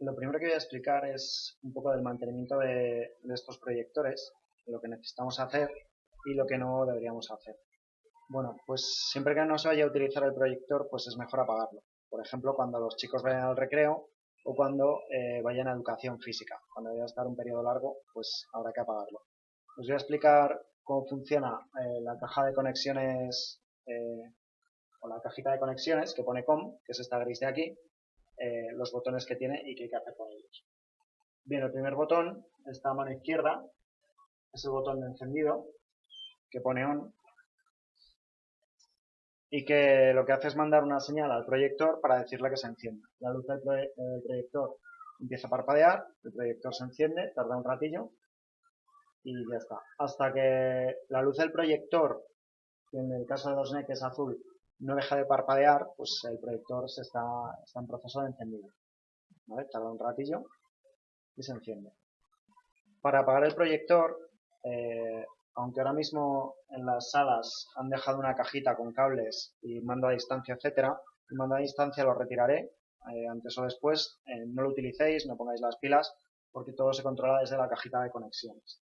lo primero que voy a explicar es un poco del mantenimiento de, estos proyectores, lo que necesitamos hacer y lo que no deberíamos hacer. Bueno, pues siempre que no se vaya a utilizar el proyector, pues es mejor apagarlo. Por ejemplo, cuando los chicos vayan al recreo o cuando eh, vayan a educación física. Cuando vaya a estar un periodo largo, pues habrá que apagarlo. Os voy a explicar cómo funciona eh, la caja de conexiones eh, o la cajita de conexiones que pone COM, que es esta gris de aquí, eh, los botones que tiene y qué hay que hacer con ellos. Bien, el primer botón está a mano izquierda, es el botón de encendido, que pone ON, y que lo que hace es mandar una señal al proyector para decirle que se encienda. La luz del, proyector empieza a parpadear, el proyector se enciende, tarda un ratillo y ya está. Hasta que la luz del proyector, que en el caso de los NEC es azul, no deja de parpadear, pues el proyector se está, está en proceso de encendido. ¿Vale? Tarda un ratillo y se enciende. Para apagar el proyector, eh, aunque ahora mismo en las salas han dejado una cajita con cables y mando a distancia, etcétera, el mando a distancia lo retiraré eh, antes o después. Eh, no lo utilicéis, no pongáis las pilas, porque todo se controla desde la cajita de conexiones.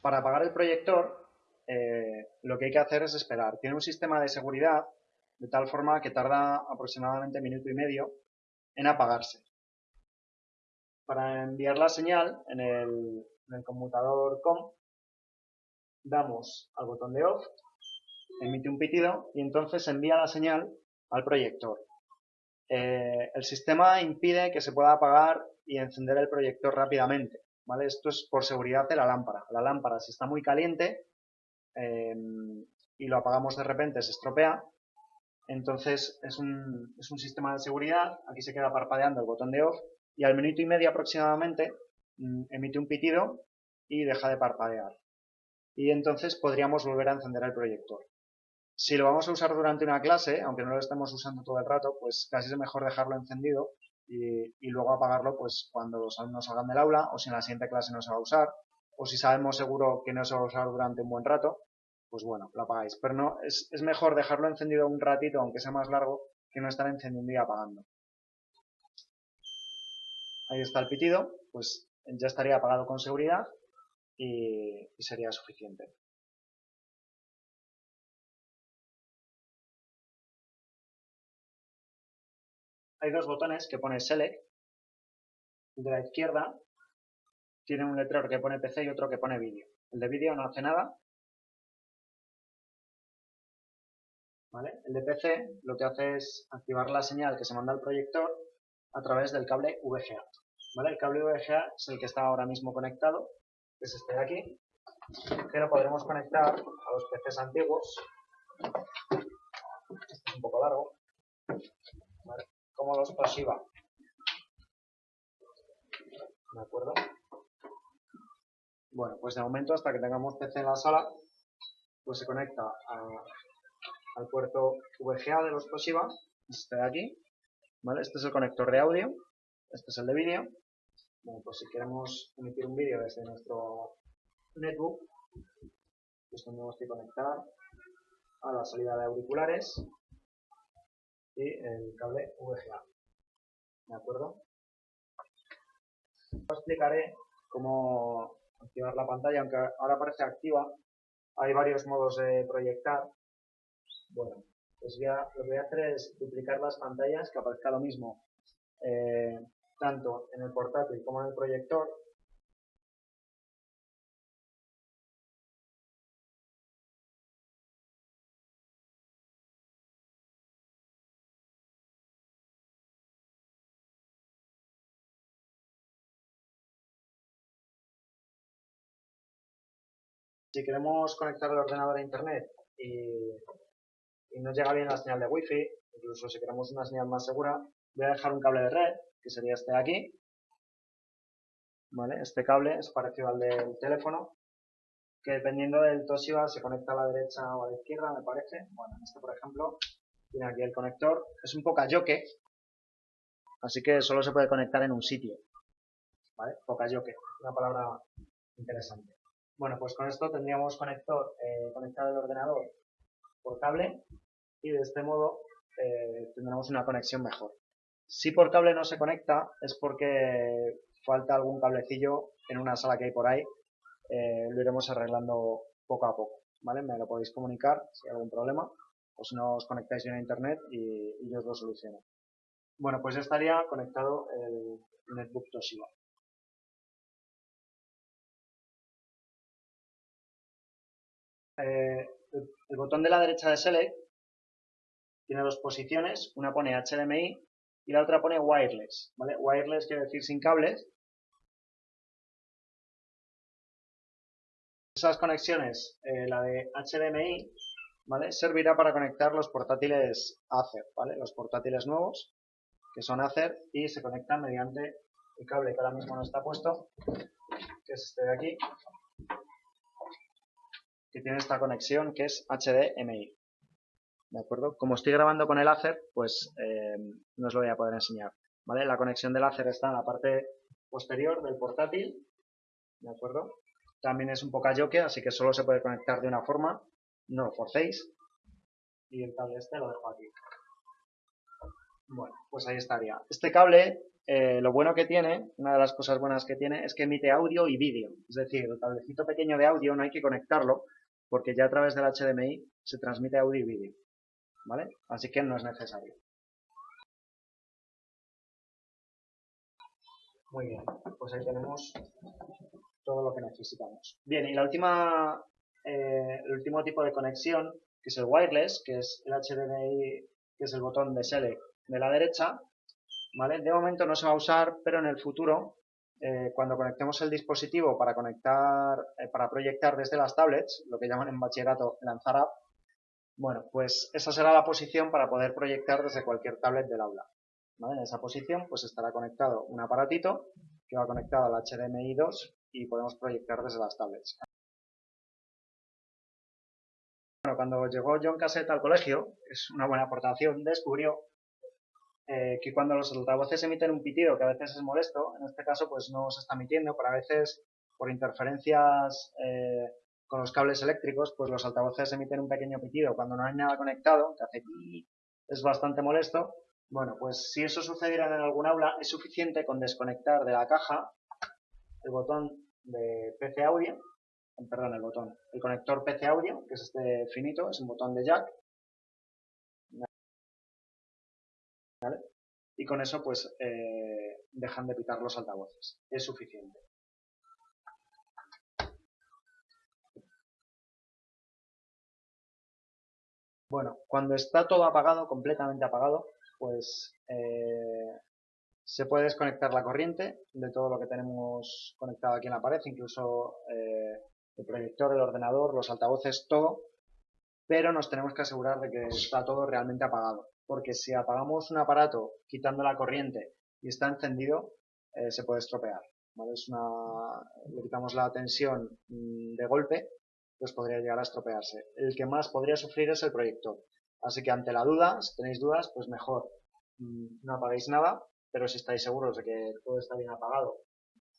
Para apagar el proyector, eh, lo que hay que hacer es esperar. Tiene un sistema de seguridad de tal forma que tarda aproximadamente minuto y medio en apagarse. Para enviar la señal en el, conmutador COM, damos al botón de OFF, emite un pitido y entonces envía la señal al proyector. Eh, el sistema impide que se pueda apagar y encender el proyector rápidamente. Esto es por seguridad de la lámpara. La lámpara, si está muy caliente em, y lo apagamos de repente, se estropea. Entonces es un, es un sistema de seguridad. Aquí se queda parpadeando el botón de off y al minuto y medio aproximadamente mm, emite un pitido y deja de parpadear. Y entonces podríamos volver a encender el proyector. Si lo vamos a usar durante una clase, aunque no lo estemos usando todo el rato, pues casi es mejor dejarlo encendido y, luego apagarlo pues cuando los alumnos salgan del aula o si en la siguiente clase no se va a usar o si sabemos seguro que no se va a usar durante un buen rato, pues bueno, lo apagáis. Pero no, es, es mejor dejarlo encendido un ratito, aunque sea más largo, que no estar encendiendo y apagando. Ahí está el pitido, pues ya estaría apagado con seguridad y sería suficiente. Hay dos botones que pone Select. El de la izquierda tiene un letrero que pone PC y otro que pone vídeo. El de vídeo no hace nada. El de PC lo que hace es activar la señal que se manda al proyector a través del cable VGA. El cable VGA es el que está ahora mismo conectado, que es este de aquí, que lo podremos conectar a los PCs antiguos. Este es un poco largo como los pasiva. ¿De acuerdo? Bueno, pues de momento hasta que tengamos PC en la sala, pues se conecta al puerto VGA de los Toshiba, este de aquí, ¿vale? Este es el conector de audio, este es el de vídeo. Bueno, pues si queremos emitir un vídeo desde nuestro netbook, pues tendremos que conectar a la salida de auriculares y el cable VGA. ¿De acuerdo? Os explicaré cómo activar la pantalla, aunque ahora parece activa. Hay varios modos de proyectar. Bueno, pues ya lo que voy a hacer es duplicar las pantallas, que aparezca lo mismo eh, tanto en el portátil como en el proyector Si queremos conectar el ordenador a internet y, y no llega bien la señal de wifi, incluso si queremos una señal más segura, voy a dejar un cable de red, que sería este de aquí. ¿Vale? Este cable es parecido al del teléfono, que dependiendo del Toshiba se conecta a la derecha o a la izquierda, me parece. Bueno, este por ejemplo, tiene aquí el conector. Es un poca yoke, así que solo se puede conectar en un sitio. ¿Vale? Poca yoke, una palabra interesante. Bueno, pues con esto tendríamos conector, eh, conectado el ordenador por cable y de este modo eh, tendremos una conexión mejor. Si por cable no se conecta es porque falta algún cablecillo en una sala que hay por ahí. Eh, lo iremos arreglando poco a poco. ¿vale? Me lo podéis comunicar si hay algún problema o si no os conectáis bien a internet y, y yo os lo soluciono. Bueno, pues ya estaría conectado el netbook Toshiba. Eh, el, botón de la derecha de Select tiene dos posiciones, una pone HDMI y la otra pone Wireless. ¿vale? Wireless quiere decir sin cables. Esas conexiones, eh, la de HDMI, ¿vale? servirá para conectar los portátiles Acer, ¿vale? los portátiles nuevos que son Acer y se conectan mediante el cable que ahora mismo no está puesto, que es este de aquí, que tiene esta conexión que es HDMI. ¿De acuerdo? Como estoy grabando con el Acer, pues eh, no os lo voy a poder enseñar. ¿Vale? La conexión del Acer está en la parte posterior del portátil. ¿De acuerdo? También es un poco yoke, así que solo se puede conectar de una forma. No lo forcéis. Y el cable este lo dejo aquí. Bueno, pues ahí estaría. Este cable, eh, lo bueno que tiene, una de las cosas buenas que tiene, es que emite audio y vídeo. Es decir, el cablecito pequeño de audio no hay que conectarlo, porque ya a través del HDMI se transmite audio y vídeo. ¿Vale? Así que no es necesario. Muy bien, pues ahí tenemos todo lo que necesitamos. Bien, y la última, eh, el último tipo de conexión, que es el wireless, que es el HDMI, que es el botón de select de la derecha, ¿vale? De momento no se va a usar, pero en el futuro eh, cuando conectemos el dispositivo para conectar, eh, para proyectar desde las tablets, lo que llaman en bachillerato lanzar app, bueno, pues esa será la posición para poder proyectar desde cualquier tablet del aula. En esa posición pues estará conectado un aparatito que va conectado al HDMI 2 y podemos proyectar desde las tablets. Bueno, cuando llegó John Cassette al colegio, es una buena aportación, descubrió eh, que cuando los altavoces emiten un pitido que a veces es molesto, en este caso pues no se está emitiendo, pero a veces por interferencias eh, con los cables eléctricos, pues los altavoces emiten un pequeño pitido cuando no hay nada conectado, que hace es bastante molesto. Bueno, pues si eso sucediera en algún aula, es suficiente con desconectar de la caja el botón de PC audio, perdón, el botón, el conector PC audio, que es este finito, es un botón de jack, Y con eso pues eh, dejan de pitar los altavoces. Es suficiente. Bueno, cuando está todo apagado, completamente apagado, pues eh, se puede desconectar la corriente de todo lo que tenemos conectado aquí en la pared, incluso eh, el proyector, el ordenador, los altavoces, todo, pero nos tenemos que asegurar de que está todo realmente apagado porque si apagamos un aparato quitando la corriente y está encendido, eh, se puede estropear. Es una, le quitamos la tensión mm, de golpe, pues podría llegar a estropearse. El que más podría sufrir es el proyector. Así que ante la duda, si tenéis dudas, pues mejor mm, no apaguéis nada, pero si estáis seguros de que todo está bien apagado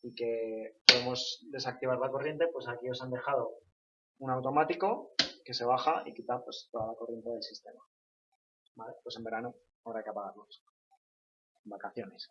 y que podemos desactivar la corriente, pues aquí os han dejado un automático que se baja y quita pues, toda la corriente del sistema. Pues en verano habrá que apagarlos. Vacaciones.